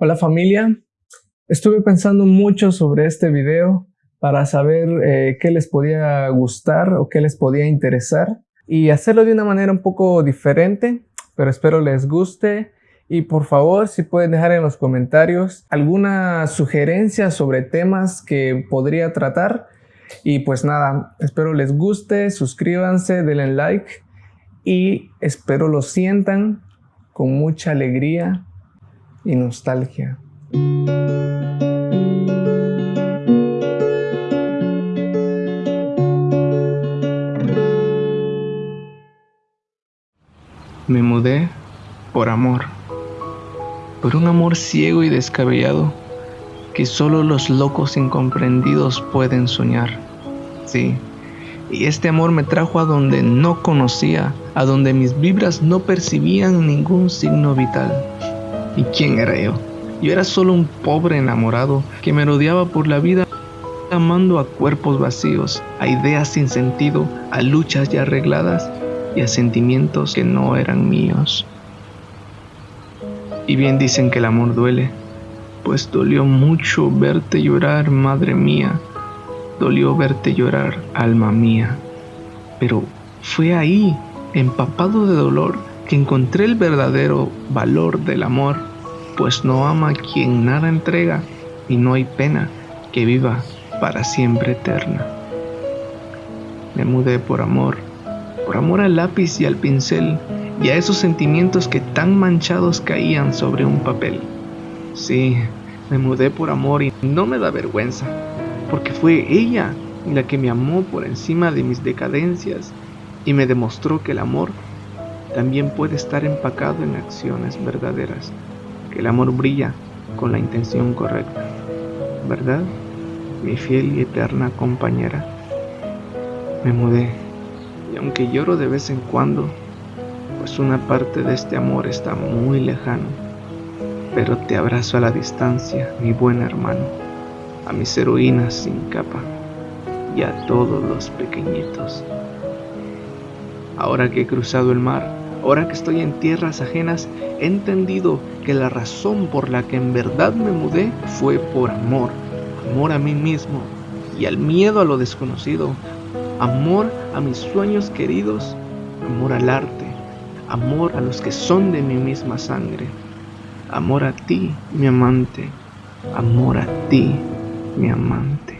Hola familia, estuve pensando mucho sobre este video para saber eh, qué les podía gustar o qué les podía interesar y hacerlo de una manera un poco diferente, pero espero les guste. Y por favor si pueden dejar en los comentarios alguna sugerencia sobre temas que podría tratar. Y pues nada, espero les guste, suscríbanse, denle like y espero lo sientan con mucha alegría y nostalgia. Me mudé por amor, por un amor ciego y descabellado que solo los locos incomprendidos pueden soñar. Sí, y este amor me trajo a donde no conocía, a donde mis vibras no percibían ningún signo vital. ¿Y quién era yo? Yo era solo un pobre enamorado que me rodeaba por la vida amando a cuerpos vacíos, a ideas sin sentido, a luchas ya arregladas y a sentimientos que no eran míos. Y bien dicen que el amor duele, pues dolió mucho verte llorar, madre mía, dolió verte llorar, alma mía. Pero fue ahí, empapado de dolor, que encontré el verdadero valor del amor, pues no ama quien nada entrega y no hay pena que viva para siempre eterna. Me mudé por amor, por amor al lápiz y al pincel y a esos sentimientos que tan manchados caían sobre un papel. Sí, me mudé por amor y no me da vergüenza, porque fue ella la que me amó por encima de mis decadencias y me demostró que el amor también puede estar empacado en acciones verdaderas, que el amor brilla con la intención correcta. ¿Verdad? Mi fiel y eterna compañera. Me mudé y aunque lloro de vez en cuando, pues una parte de este amor está muy lejano, pero te abrazo a la distancia, mi buen hermano a mis heroínas sin capa y a todos los pequeñitos. Ahora que he cruzado el mar, ahora que estoy en tierras ajenas, he entendido que la razón por la que en verdad me mudé fue por amor, amor a mí mismo y al miedo a lo desconocido, amor a mis sueños queridos, amor al arte, amor a los que son de mi misma sangre, amor a ti, mi amante, amor a ti, mi amante.